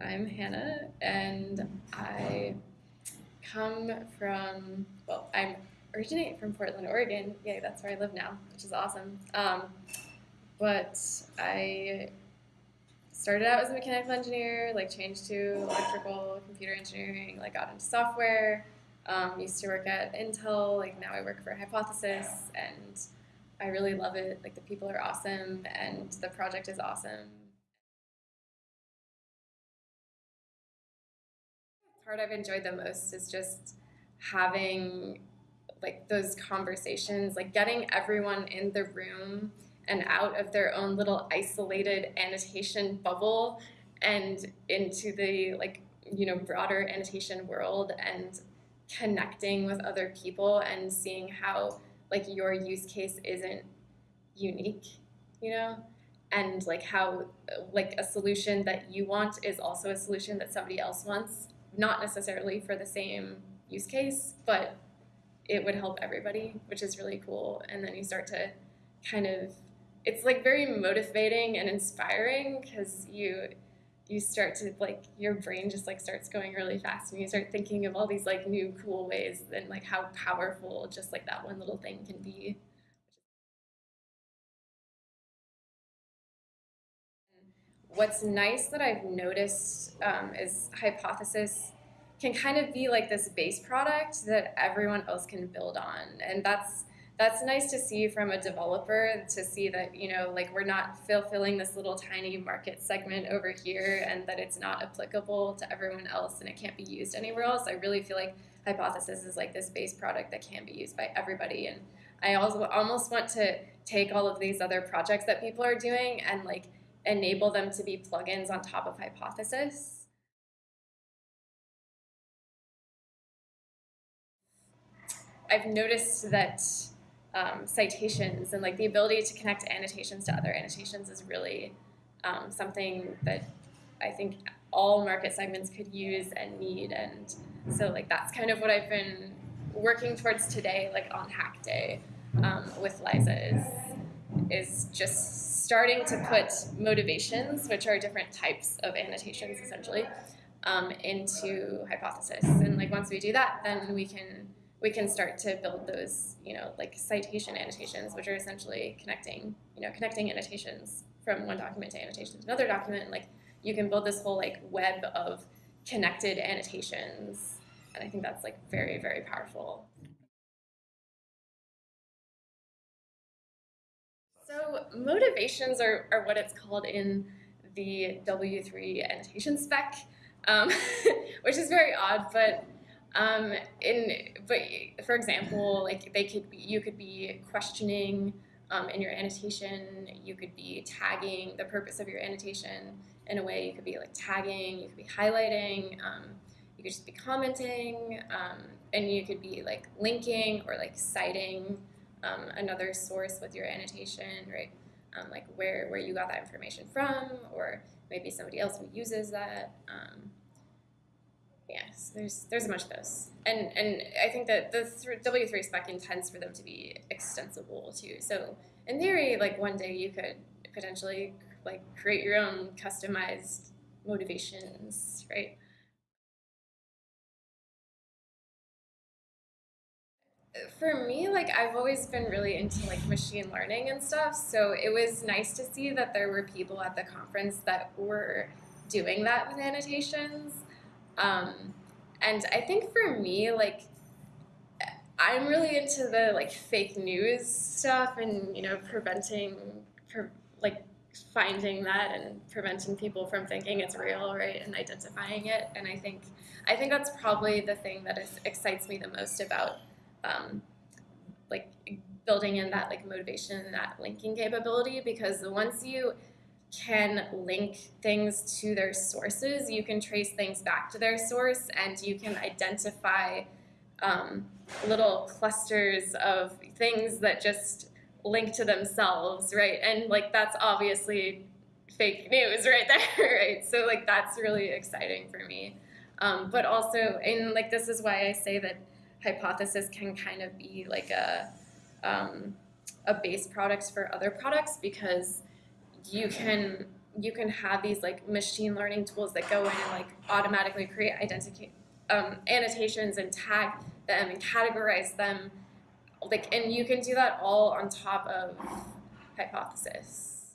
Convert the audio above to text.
I'm Hannah, and I come from, well, I'm originate from Portland, Oregon. Yay, that's where I live now, which is awesome. Um, but I started out as a mechanical engineer, like changed to electrical, computer engineering, like got into software. Um, used to work at Intel, like now I work for Hypothesis, and I really love it. Like the people are awesome, and the project is awesome. Part I've enjoyed the most is just having like those conversations, like getting everyone in the room and out of their own little isolated annotation bubble and into the like you know broader annotation world and connecting with other people and seeing how like your use case isn't unique, you know? And like how like a solution that you want is also a solution that somebody else wants not necessarily for the same use case, but it would help everybody, which is really cool. And then you start to kind of, it's like very motivating and inspiring because you you start to like your brain just like starts going really fast and you start thinking of all these like new cool ways and like how powerful just like that one little thing can be. What's nice that I've noticed um, is Hypothesis can kind of be like this base product that everyone else can build on. And that's that's nice to see from a developer to see that you know like we're not fulfilling this little tiny market segment over here and that it's not applicable to everyone else and it can't be used anywhere else i really feel like hypothesis is like this base product that can be used by everybody and i also almost want to take all of these other projects that people are doing and like enable them to be plugins on top of Hypothesis. I've noticed that um, citations and like the ability to connect annotations to other annotations is really um, something that I think all market segments could use and need. And so like that's kind of what I've been working towards today, like on Hack Day um, with Liza is, is just starting to put motivations, which are different types of annotations essentially, um, into hypothesis. And like once we do that, then we can we can start to build those, you know, like citation annotations, which are essentially connecting, you know, connecting annotations from one document to annotation to another document. And like you can build this whole like web of connected annotations. And I think that's like very, very powerful. So motivations are, are what it's called in the W3 annotation spec, um, which is very odd, but um, in but for example, like they could be, you could be questioning um, in your annotation, you could be tagging the purpose of your annotation in a way. You could be like tagging, you could be highlighting, um, you could just be commenting, um, and you could be like linking or like citing um, another source with your annotation, right? Um, like where, where you got that information from, or maybe somebody else who uses that. Um, yes, there's there's a bunch of those, and and I think that the W3 spec intends for them to be extensible too. So in theory, like one day you could potentially like create your own customized motivations, right? For me, like I've always been really into like machine learning and stuff. So it was nice to see that there were people at the conference that were doing that with annotations. Um, and I think for me, like I'm really into the like fake news stuff and you know preventing, pre like finding that and preventing people from thinking it's real, right, and identifying it. And I think I think that's probably the thing that excites me the most about um, like building in that like motivation that linking capability because once you can link things to their sources, you can trace things back to their source and you can identify um, little clusters of things that just link to themselves, right? And like that's obviously fake news right there, right? So like that's really exciting for me. Um, but also, and like this is why I say that hypothesis can kind of be like a, um, a base product for other products because you can you can have these like machine learning tools that go in and like automatically create identity um, annotations and tag them and categorize them. Like and you can do that all on top of hypothesis